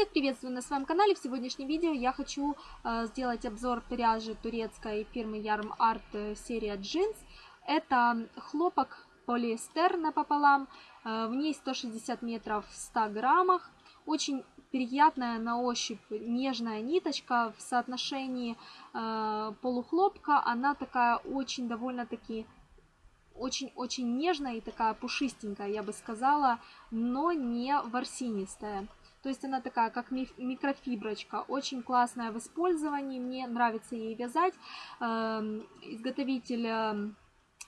Всех приветствую на своем канале. В сегодняшнем видео я хочу э, сделать обзор пряжи турецкой фирмы Yarm Art э, серия Jeans. Это хлопок полиэстер напополам. Э, в ней 160 метров в 100 граммах. Очень приятная на ощупь нежная ниточка в соотношении полухлопка. Она такая очень довольно-таки очень-очень нежная и такая пушистенькая, я бы сказала, но не ворсинистая. То есть она такая, как микрофиброчка, очень классная в использовании, мне нравится ей вязать. Эм, изготовитель, эм,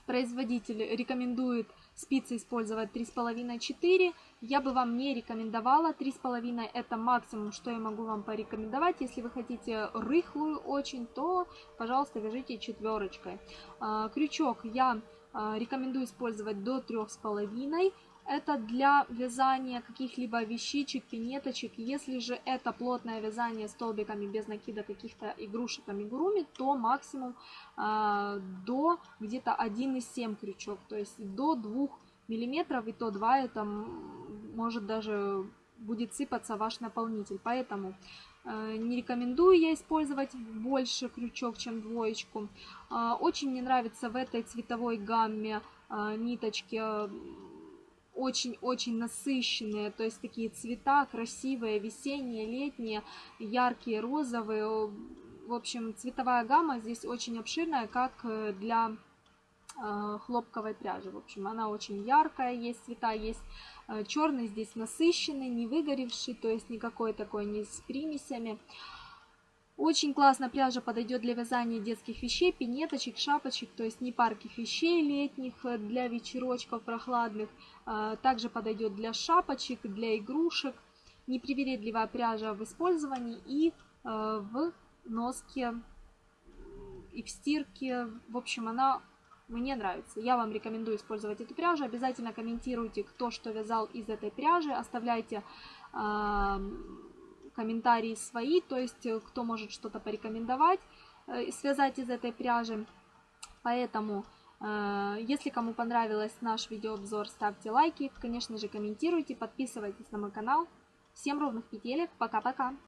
производитель рекомендует спицы использовать 3,5-4. Я бы вам не рекомендовала 3,5, это максимум, что я могу вам порекомендовать. Если вы хотите рыхлую очень, то, пожалуйста, вяжите четверочкой. Э, крючок я э, рекомендую использовать до 3,5 это для вязания каких-либо вещичек, пинеточек. Если же это плотное вязание столбиками без накида каких-то игрушек амигуруми, то максимум э, до где-то 1,7 крючок. То есть до 2 миллиметров и то 2 это может даже будет сыпаться ваш наполнитель. Поэтому э, не рекомендую я использовать больше крючок, чем двоечку. Э, очень мне нравится в этой цветовой гамме э, ниточки очень-очень насыщенные, то есть такие цвета красивые, весенние, летние, яркие, розовые. В общем, цветовая гамма здесь очень обширная, как э, для э, хлопковой пряжи. В общем, она очень яркая, есть цвета, есть э, черный здесь насыщенный, не выгоревший, то есть никакой такой не с примесями. Очень классно пряжа подойдет для вязания детских вещей, пинеточек, шапочек, то есть не парких вещей летних э, для вечерочков прохладных. А, также подойдет для шапочек, для игрушек. Непривередливая пряжа в использовании и э, в носке, и в стирке. В общем, она мне нравится. Я вам рекомендую использовать эту пряжу. Обязательно комментируйте, кто что вязал из этой пряжи. Оставляйте комментарии свои, то есть э, кто может что-то порекомендовать, э, связать из этой пряжи. Поэтому, э, если кому понравилось наш видеообзор, ставьте лайки, конечно же комментируйте, подписывайтесь на мой канал. Всем ровных петелек, пока-пока!